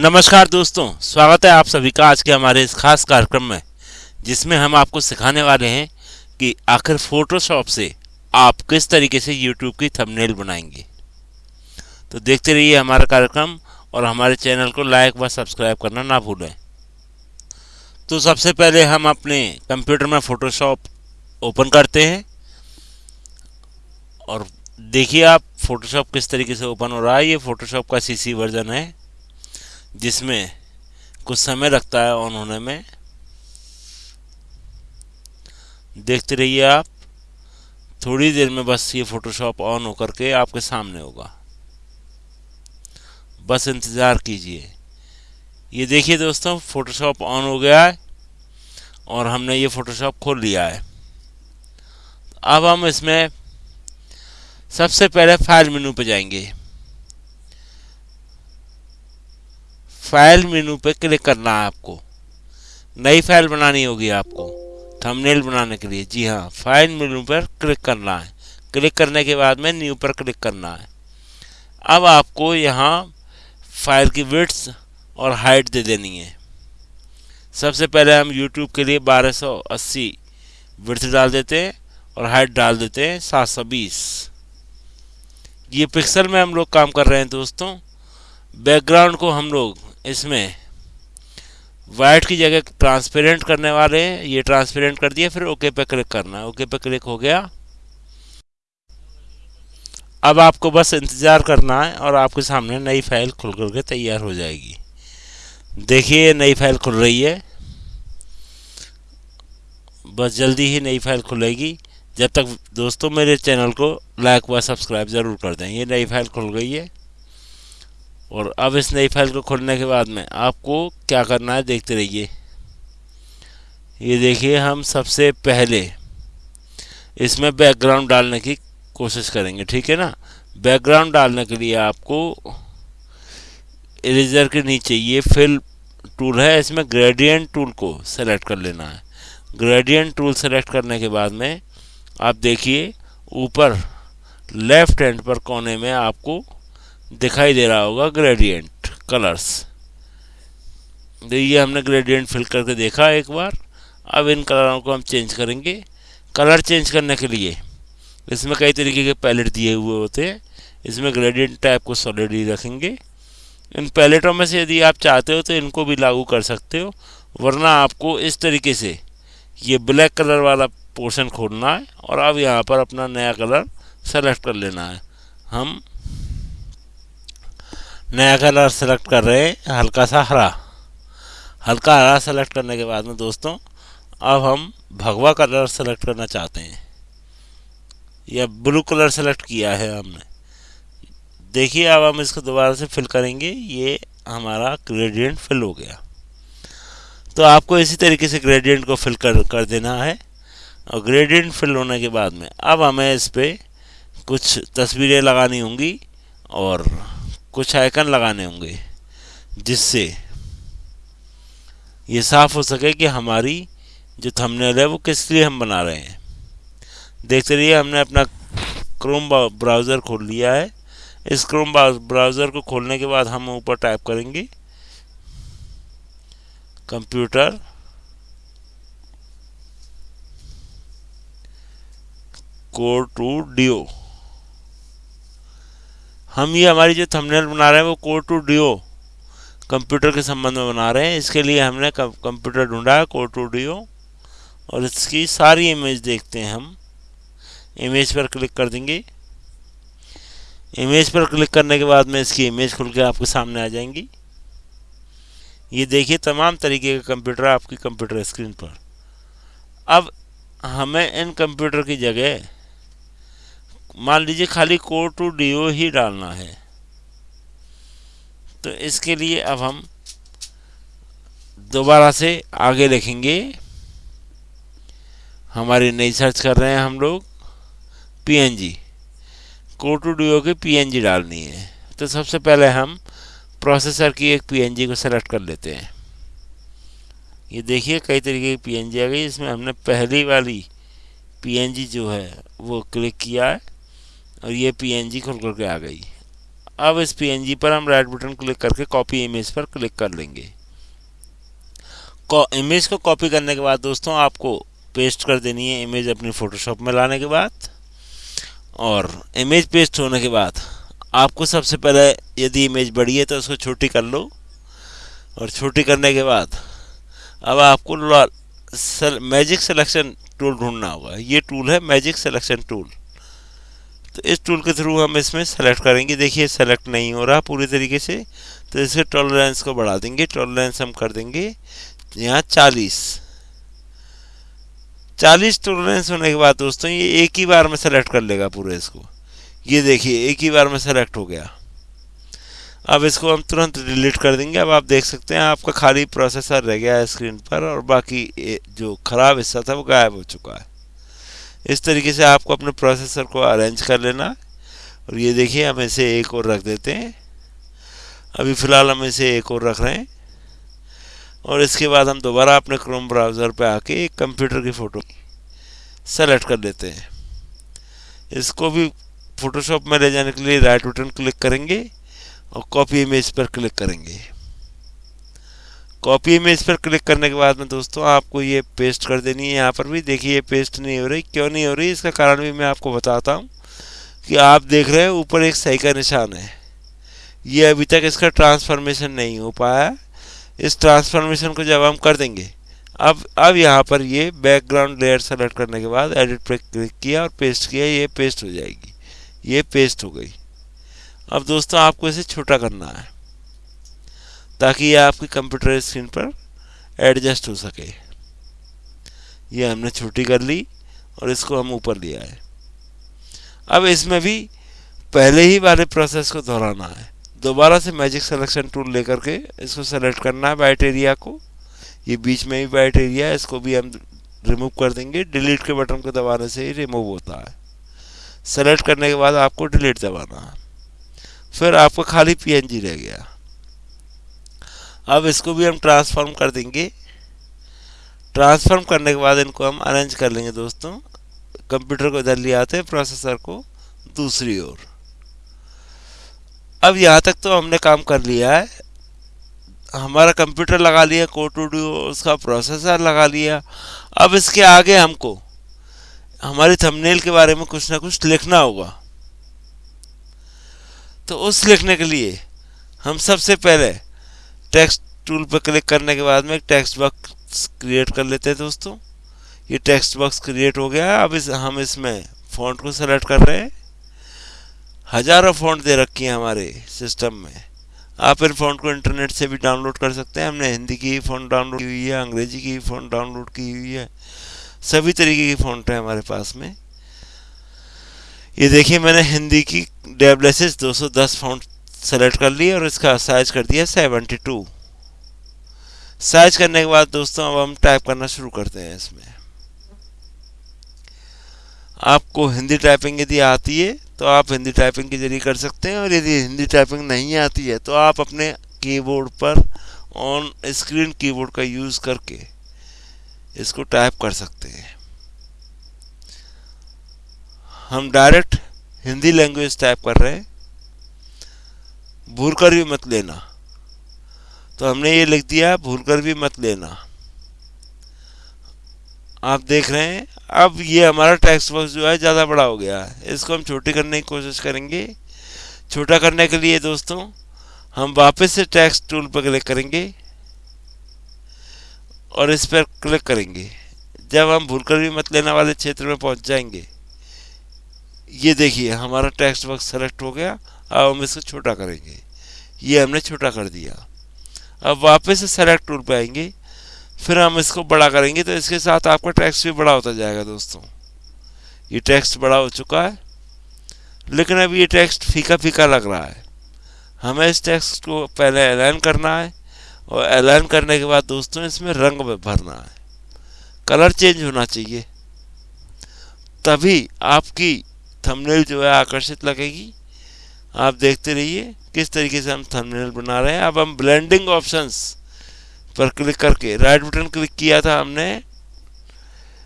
नमस्कार दोस्तों, स्वागत है आप सभी का आज के हमारे इस खास कार्यक्रम में, जिसमें हम आपको सिखाने वाले हैं कि आखिर फोटोशॉप से आप किस तरीके से यूट्यूब की थंबनेल बनाएँगे। तो देखते रहिए हमारा कार्यक्रम और हमारे चैनल को लाइक व सब्सक्राइब करना ना भूलें। तो सबसे पहले हम अपने कंप्यूटर में फ़ोटोशॉप ओपन करते हैं और देखिए आप फ़ोटोशॉप किस तरीके से ओपन हो रहा है। ये फ़ोटोशॉप का सीसी वर्जन है। जिसमें कुछ समय लगता है ऑन होने में। देखते रहिए आप, थोड़ी देर में बस ये फ़ोटोशॉप ऑन होकर के आपके सामने होगा। बस इंतज़ार कीजिए। ये देखिए दोस्तों फ़ोटोशॉप ऑन हो गया है और हमने ये फ़ोटोशॉप खोल लिया है। अब हम इसमें सबसे पहले फ़ाइल मेनू पर जाएँगे। फ़ाइल मेनू पे क्लिक करना है आपको। नई फ़ाइल बनानी होगी आपको थंबनेल बनाने के लिए। जी हाँ फ़ाइल मेनू पर क्लिक करना है। क्लिक करने के बाद में न्यू पर क्लिक करना है। अब आपको यहाँ फ़ाइल की विड्स और हाइट दे देनी है। सबसे पहले हम यूट्यूब के लिए 1280 विड्थ डाल देते हैं और हाइट डाल देते हैं 720 ये पिक्सल में हम लोग काम कर रहे हैं दोस्तों। बैकग्राउंड को हम लोग इसमें वाइट की जगह ट्रांसपेरेंट करने वाले ये ट्रांसपेरेंट कर दिया फिर ओके पे क्लिक करना ओके पे क्लिक हो गया। अब आपको बस इंतज़ार करना है और आपके सामने नई फ़ाइल खुल कर के तैयार हो जाएगी। देखिए नई फ़ाइल खुल रही है। बस जल्दी ही नई फ़ाइल खुलेगी। जब तक दोस्तों मेरे चैनल को लाइक व सब्सक्राइब ज़रूर कर दें। ये नई फ़ाइल खुल गई है। और अब इस नई फ़ाइल को खोलने के बाद में आपको क्या करना है देखते रहिए। ये देखिए, हम सबसे पहले इसमें बैकग्राउंड डालने की कोशिश करेंगे, ठीक है ना? बैकग्राउंड डालने के लिए आपको इरेजर के नीचे ये फिल टूल है, इसमें ग्रेडियंट टूल को सेलेक्ट कर लेना है। ग्रेडियंट टूल सेलेक्ट करने के बाद में आप देखिए, ऊपर लेफ़्ट हैंड पर कोने में आपको दिखाई दे रहा होगा ग्रेडियंट कलर्स देखिए, हमने ग्रेडियंट फिल करके देखा एक बार। अब इन कलरों को हम चेंज करेंगे। कलर चेंज करने के लिए, इसमें कई तरीके के पैलेट दिए हुए होते हैं। इसमें ग्रेडियंट टाइप को सॉलिड ही रखेंगे। इन पैलेटों में से यदि आप चाहते हो तो इनको भी लागू कर सकते हो, वरना आपको इस तरीके से ये ब्लैक कलर वाला पोर्शन खोलना है और अब यहाँ पर अपना नया कलर सेलेक्ट कर लेना है। हम नया कलर सेलेक्ट कर रहे हैं, हल्का सा हरा। हल्का हरा सेलेक्ट करने के बाद में दोस्तों, अब हम भगवा कलर सेलेक्ट करना चाहते हैं। या ब्लू कलर सेलेक्ट किया है हमने। देखिए, अब हम इसको दोबारा से फिल करेंगे। ये हमारा ग्रेडियंट फिल हो गया। तो आपको इसी तरीके से ग्रेडियंट को फिल कर कर देना है। और ग्रेडियंट फिल होने के बाद में, अब हमें इस पर कुछ तस्वीरें लगानी होंगी और कुछ आइकन लगाने होंगे, जिससे ये साफ़ हो सके कि हमारी जो थंबनेल है वो किस लिए हम बना रहे हैं। देखते रहिए, हमने अपना क्रोम ब्राउज़र खोल लिया है। इस क्रोम ब्राउज़र को खोलने के बाद हम ऊपर टाइप करेंगे कंप्यूटर कोड टू डिओ हम ये हमारी जो थंबनेल बना रहे हैं, वो कोड टू डिओ कंप्यूटर के संबंध में बना रहे हैं। इसके लिए हमने कंप्यूटर ढूंढा कोड टू डिओ और इसकी सारी इमेज देखते हैं हम। इमेज पर क्लिक कर देंगे। इमेज पर क्लिक करने के बाद में इसकी इमेज खुल के आपके सामने आ जाएँगी। ये देखिए तमाम तरीके के कंप्यूटर आपकी कंप्यूटर स्क्रीन पर। अब हमें इन कंप्यूटर की जगह मान लीजिए खाली कोड टू डीओ ही डालना है तो इसके लिए अब हम दोबारा से आगे लिखेंगे हमारी नई सर्च कर रहे हैं हम लोग, पीएनजी। कोड टू डीओ की पीएनजी डालनी है। तो सबसे पहले हम प्रोसेसर की एक पीएनजी को सेलेक्ट कर लेते हैं। ये देखिए कई तरीके की पीएनजी आ गई, इसमें हमने पहली वाली पीएनजी जो है वो क्लिक किया है। और ये पीएनजी खुल करके आ गई। अब इस पीएनजी पर हम राइट बटन क्लिक करके कॉपी इमेज पर क्लिक कर लेंगे। इमेज को कॉपी करने के बाद दोस्तों आपको पेस्ट कर देनी है इमेज अपनी फ़ोटोशॉप में लाने के बाद। और इमेज पेस्ट होने के बाद आपको सबसे पहले यदि इमेज बड़ी है तो उसको छोटी कर लो। और छोटी करने के बाद अब आपको मैजिक सिलेक्शन टूल ढूंढना होगा। ये टूल है मैजिक सिलेक्शन टूल तो इस टूल के थ्रू हम इसमें सेलेक्ट करेंगे। देखिए सेलेक्ट नहीं हो रहा पूरी तरीके से तो इसके टॉलरेंस को बढ़ा देंगे। टॉलरेंस हम कर देंगे यहाँ चालीस। चालीस टॉलरेंस होने के बाद दोस्तों, ये एक ही बार में सेलेक्ट कर लेगा पूरे इसको। ये देखिए, एक ही बार में सेलेक्ट हो गया। अब इसको हम तुरंत डिलीट कर देंगे। अब आप देख सकते हैं, आपका खाली प्रोसेसर रह गया है स्क्रीन पर और बाकी जो ख़राब हिस्सा था, वो गायब हो चुका है। इस तरीके से आपको अपने प्रोसेसर को अरेंज कर लेना। और ये देखिए, हम इसे एक और रख देते हैं। अभी फ़िलहाल हम इसे एक और रख रहे हैं। और इसके बाद हम दोबारा अपने क्रोम ब्राउज़र पे आके एक कंप्यूटर की फ़ोटो सेलेक्ट कर लेते हैं। इसको भी फ़ोटोशॉप में ले जाने के लिए राइट बटन क्लिक करेंगे और कॉपी इमेज पर क्लिक करेंगे। कॉपी इमेज पर क्लिक करने के बाद में दोस्तों, आपको ये पेस्ट कर देनी है यहाँ पर भी। देखिए, ये पेस्ट नहीं हो रही। क्यों नहीं हो रही? इसका कारण भी मैं आपको बताता हूँ कि आप देख रहे हैं, ऊपर एक सही का निशान है। ये अभी तक इसका ट्रांसफॉर्मेशन नहीं हो पाया। इस ट्रांसफॉर्मेशन को जब हम कर देंगे, अब अब यहाँ पर ये बैकग्राउंड लेयर सेलेक्ट करने के बाद एडिट पर क्लिक किया और पेस्ट किया, ये पेस्ट हो जाएगी। ये पेस्ट हो गई। अब दोस्तों, आपको इसे छोटा करना है। ताकि ये आपकी कंप्यूटर स्क्रीन पर एडजस्ट हो सके। ये हमने छोटी कर ली और इसको हम ऊपर लिया है अब इसमें भी पहले ही वाले प्रोसेस को दोहराना है। दोबारा से मैजिक सिलेक्शन टूल लेकर के इसको सेलेक्ट करना है वाइट एरिया को। ये बीच में भी वाइट एरिया है, इसको भी हम रिमूव कर देंगे। डिलीट के बटन को दबाने से ही रिमूव होता है। सेलेक्ट करने के बाद आपको डिलीट दबाना है। फिर आपका खाली पीएनजी रह गया। अब इसको भी हम ट्रांसफॉर्म कर देंगे। ट्रांसफॉर्म करने के बाद इनको हम अरेंज कर लेंगे दोस्तों। कंप्यूटर को इधर ले आते हैं प्रोसेसर को दूसरी ओर। अब यहाँ तक तो हमने काम कर लिया है। हमारा कंप्यूटर लगा लिया कोटूडियो उसका प्रोसेसर लगा लिया। अब इसके आगे हमको हमारी थंबनेल के बारे में कुछ ना कुछ लिखना होगा। तो उस लिखने के लिए हम सबसे पहले टेक्स्ट टूल पर क्लिक करने के बाद में एक टेक्स्ट बॉक्स क्रिएट कर लेते हैं दोस्तों। ये टेक्स्ट बॉक्स क्रिएट हो गया। अब इस, हम इसमें फ़ॉन्ट को सेलेक्ट कर रहे हैं। हज़ारों फ़ॉन्ट दे रखी हैं हमारे सिस्टम में। आप इन फ़ॉन्ट को इंटरनेट से भी डाउनलोड कर सकते हैं। हमने हिंदी की फ़ॉन्ट डाउनलोड की हुई है, अंग्रेज़ी की फ़ॉन्ट डाउनलोड की हुई है। सभी तरीके की फ़ॉन्ट है हमारे पास में। ये देखिए, मैंने हिंदी की डेबलेसिस 210 फ़ॉन्ट सेलेक्ट कर लिया और इसका साइज़ कर दिया 72 साइज़ करने के बाद दोस्तों, अब हम टाइप करना शुरू करते हैं इसमें। आपको हिंदी टाइपिंग यदि आती है तो आप हिंदी टाइपिंग के ज़रिए कर सकते हैं और यदि हिंदी टाइपिंग नहीं आती है तो आप अपने कीबोर्ड पर ऑन स्क्रीन कीबोर्ड का यूज़ करके इसको टाइप कर सकते हैं। हम डायरेक्ट हिंदी लैंग्वेज टाइप कर रहे हैं। भूल कर भी मत लेना। तो हमने ये लिख दिया भूल कर भी मत लेना। आप देख रहे हैं, अब ये हमारा टेक्स्ट बॉक्स जो है, ज़्यादा बड़ा हो गया है। इसको हम छोटे करने की कोशिश करेंगे। छोटा करने के लिए दोस्तों, हम वापस से टेक्स्ट टूल पर क्लिक करेंगे और इस पर क्लिक करेंगे। जब हम भूल कर भी मत लेना वाले क्षेत्र में पहुँच जाएँगे। ये देखिए, हमारा टेक्स्ट बॉक्स सेलेक्ट हो गया। अब हम इसको छोटा करेंगे। ये हमने छोटा कर दिया। अब वापस से सेलेक्ट टूल पे आएँगे। फिर हम इसको बड़ा करेंगे तो इसके साथ आपका टेक्स्ट भी बड़ा होता जाएगा दोस्तों। ये टेक्स्ट बड़ा हो चुका है। लेकिन अब ये टेक्स्ट फीका फीका लग रहा है। हमें इस टेक्स्ट को पहले एलाइन करना है और एलाइन करने के बाद दोस्तों इसमें रंग भरना है। कलर चेंज होना चाहिए। तभी आपकी थंबनेल जो है आकर्षित लगेगी। आप देखते रहिए किस तरीके से हम थंबनेल बना रहे हैं। अब हम ब्लेंडिंग ऑप्शंस पर क्लिक करके राइट बटन क्लिक किया था हमने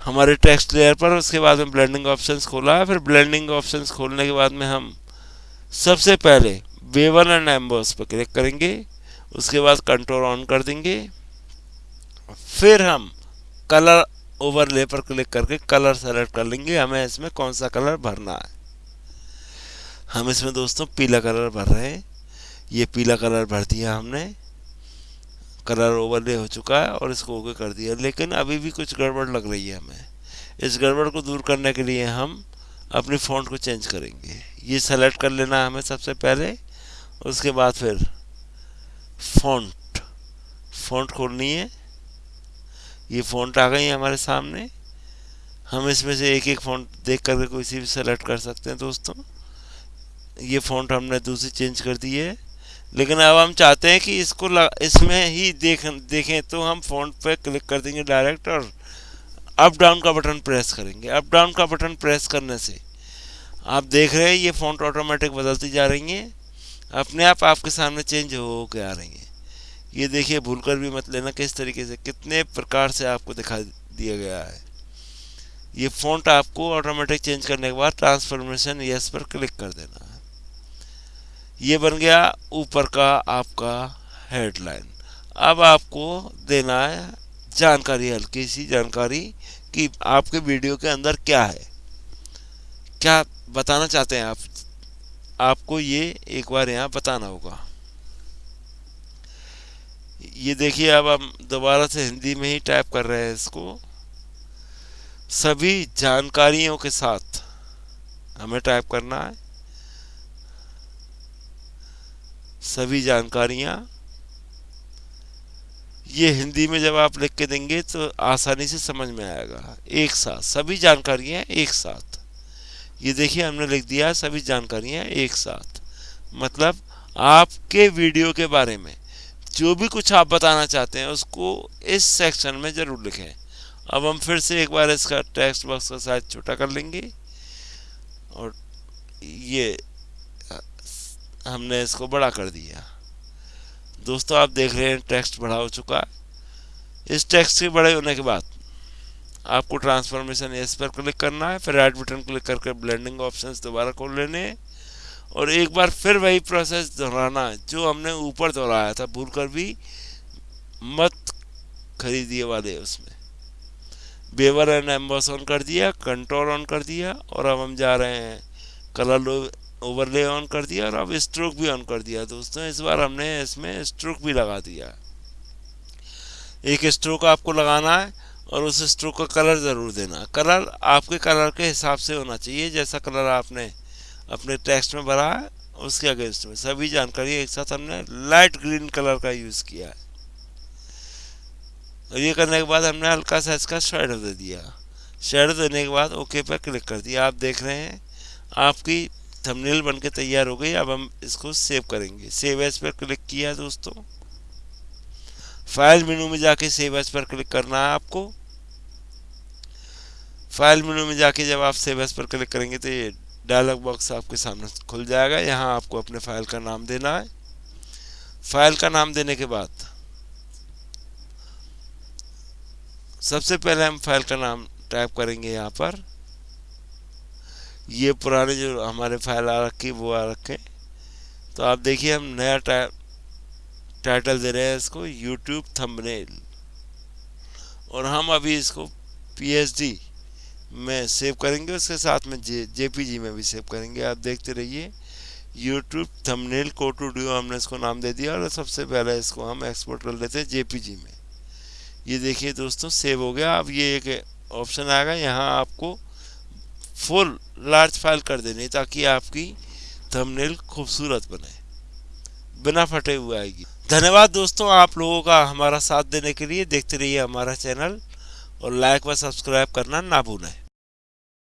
हमारे टेक्स्ट लेयर पर, उसके बाद में ब्लेंडिंग ऑप्शंस खोला। फिर ब्लेंडिंग ऑप्शंस खोलने के बाद में हम सबसे पहले बेवर एंड एम्बोस पर क्लिक करेंगे। उसके बाद कंट्रोल ऑन कर देंगे। फिर हम कलर ओवरले पर क्लिक करके कलर सेलेक्ट कर लेंगे। हमें इसमें कौन सा कलर भरना है? हम इसमें दोस्तों पीला कलर भर रहे हैं। ये पीला कलर भर दिया हमने। कलर ओवरले हो चुका है और इसको ओके कर दिया। लेकिन अभी भी कुछ गड़बड़ लग रही है हमें। इस गड़बड़ को दूर करने के लिए हम अपनी फ़ॉन्ट को चेंज करेंगे। ये सेलेक्ट कर लेना है हमें सबसे पहले। उसके बाद फिर फ़ॉन्ट फ़ॉन्ट खोलनी है। ये फ़ॉन्ट आ गई है हमारे सामने। हम इसमें से एक एक फ़ॉन्ट देख करके कोई सी भी सेलेक्ट कर सकते हैं दोस्तों। ये फ़ॉन्ट हमने दूसरी चेंज कर दी है। लेकिन अब हम चाहते हैं कि इसको इसमें ही देख, देखें तो हम फ़ॉन्ट पे क्लिक कर देंगे डायरेक्ट और अप डाउन का बटन प्रेस करेंगे। अप डाउन का बटन प्रेस करने से आप देख रहे हैं ये फ़ॉन्ट ऑटोमेटिक बदलती जा रही हैं। अपने आप आपके सामने चेंज हो के आ रही हैं। ये देखिए, भूल कर भी मत लेना किस तरीके से, कितने प्रकार से आपको दिखा दिया गया है। ये फ़ॉन्ट आपको ऑटोमेटिक चेंज करने के बाद ट्रांसफॉर्मेशन यस पर क्लिक कर देना है। ये बन गया ऊपर का आपका हेडलाइन अब आपको देना है जानकारी, हल्की सी जानकारी कि आपके वीडियो के अंदर क्या है। क्या बताना चाहते हैं आप? आपको ये एक बार यहाँ बताना होगा। ये देखिए, अब हम दोबारा से हिंदी में ही टाइप कर रहे हैं इसको। सभी जानकारियों के साथ हमें टाइप करना है। सभी जानकारियाँ। ये हिंदी में जब आप लिख के देंगे तो आसानी से समझ में आएगा। एक साथ, सभी जानकारियाँ एक साथ। ये देखिए, हमने लिख दिया, सभी जानकारियाँ एक साथ। मतलब आपके वीडियो के बारे में जो भी कुछ आप बताना चाहते हैं, उसको इस सेक्शन में ज़रूर लिखें। अब हम फिर से एक बार इसका टेक्स्ट बॉक्स का साइज़ छोटा कर लेंगे। और ये हमने इसको बड़ा कर दिया। दोस्तों, आप देख रहे हैं टेक्स्ट बड़ा हो चुका। है इस टेक्स्ट के बड़े होने के बाद आपको ट्रांसफॉर्मेशन इस पर क्लिक करना है, फिर राइट बटन क्लिक करके ब्लेंडिंग ऑप्शन दोबारा खोल लेने। और एक बार फिर वही प्रोसेस दोहराना जो हमने ऊपर दोहराया था, भूल कर भी मत खरीदिए वाले उसमें। बेवर एंड एम्बॉस ऑन कर दिया कंट्रोल ऑन कर दिया, और अब हम जा रहे हैं कलर ओवरले ऑन कर दिया और अब स्ट्रोक भी ऑन कर दिया। दोस्तों, इस बार हमने इसमें स्ट्रोक भी लगा दिया। एक स्ट्रोक आपको लगाना है और उस स्ट्रोक का कलर ज़रूर देना। कलर आपके कलर के हिसाब से होना चाहिए, जैसा कलर आपने अपने टेक्स्ट में भरा है, उसके अगेंस्ट में। सभी जानकारी एक साथ हमने लाइट ग्रीन कलर का यूज़ किया है। और ये करने के बाद हमने हल्का सा इसका शेडो दे दिया। शेडो देने के बाद ओके पर क्लिक कर दिया। आप देख रहे हैं, आपकी थंबनेल बन के तैयार हो गई, अब हम इसको सेव करेंगे। सेव एज पर क्लिक किया दोस्तों। फ़ाइल मेनू में जाके सेव एज पर क्लिक करना है आपको। फ़ाइल मेनू में जाके जब आप सेव एज पर क्लिक करेंगे तो ये डायलॉग बॉक्स आपके सामने खुल जाएगा। यहाँ आपको अपने फ़ाइल का नाम देना है। फ़ाइल का नाम देने के बाद सबसे पहले हम फ़ाइल का नाम टाइप करेंगे यहाँ पर। ये पुराने जो हमारे फ़ाइल आ रखी, वो आ रखे। तो आप देखिए, हम नया टाइटल दे रहे हैं इसको यूट्यूब थंबनेल और हम अभी इसको पीएचडी में सेव करेंगे, उसके साथ में जे जेपीजी में भी सेव करेंगे। आप देखते रहिए यूट्यूब थंबनेल कोटूडियो हमने इसको नाम दे दिया। और सबसे पहले इसको हम एक्सपोर्ट कर लेते हैं जेपीजी में। ये देखिए दोस्तों सेव हो गया। अब ये एक ऑप्शन आएगा यहाँ आपको फुल लार्ज फ़ाइल कर देने ताकि आपकी थंबनेल खूबसूरत बने। बिना फटे हुए आएगी। धन्यवाद दोस्तों आप लोगों का हमारा साथ देने के लिए। देखते रहिए हमारा चैनल और लाइक व सब्सक्राइब करना ना भूलें।